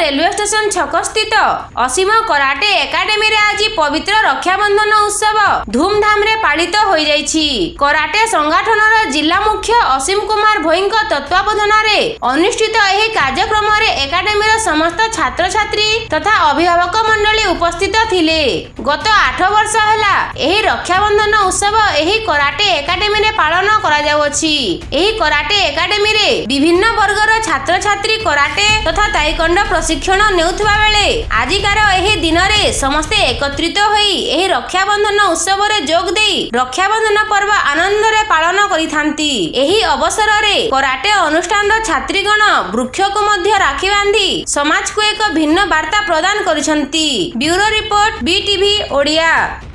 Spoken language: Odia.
ରେଲୱେ ଷ୍ଟେସନ ଛକସ୍ଥିତ ଅସୀମ କରାଟେ ଏକାଡେମୀରେ ଆଜି ପବିତ୍ର ରକ୍ଷାବନ୍ଧନ ଉତ୍ସବ ଧୁମଧାମରେ ପାଳିତ ହୋଇଯାଇଛି। କରାଟେ ସଂଗଠନର ଜିଲ୍ଲା ମୁଖ୍ୟ ଅସୀମ କୁମାର ଭୋଇଙ୍କ ତତ୍ତ୍ୱାବଧାନରେ ଅନୁଷ୍ଠିତ ଏହି କାର୍ଯ୍ୟକ୍ରମରେ ଏକାଡେମୀର ସମସ୍ତ ଛାତ୍ରଛାତ୍ରୀ ତଥା ଅଭିଭାବକ ମଣ୍ଡଳୀ ଉପସ୍ଥିତ ଥିଲେ। ଗତ ଆଠ ବର୍ଷ ହେଲା ଏହି ରକ୍ଷାବନ୍ଧନ ଉତ୍ସବ ଏହି କରାଟେ ଏକାଡେମୀରେ ପାଳନ କରାଯାଉଅଛି। ଏହି କରାଟେ ଏକାଡେମୀରେ ବିଭିନ୍ନ ବର୍ଗର ଛାତ୍ରଛାତ୍ରୀ କରାଟେ ତଥା ତାଇକଣ୍ଡ ପ୍ରଶିକ୍ଷଣ ନେଉଥିବା ବେଳେ ଆଜିକାର ଏହି ଦିନରେ ସମସ୍ତେ ଏକତ୍ରିତ ହୋଇ ଏହି ରକ୍ଷାବନ୍ଧନ ଉତ୍ସବରେ ଯୋଗ ଦେଇ ରକ୍ଷାବନ୍ଧନ ପର୍ବ ଆନନ୍ଦରେ ପାଳନ କରିଥାନ୍ତି। ଏହି ଅବସରରେ କରାଟେ ଅନୁଷ୍ଠାନର ଛାତ୍ରୀଗଣ ବୃକ୍ଷକୁ ମଧ୍ୟ ରାକ୍ଷୀ ବାନ୍ଧି ସମାଜକୁ ଏକ ଭିନ୍ନ ବାର୍ତ୍ତା ପ୍ରଦାନ କରିଛନ୍ତି। Bureau report BTV Odia.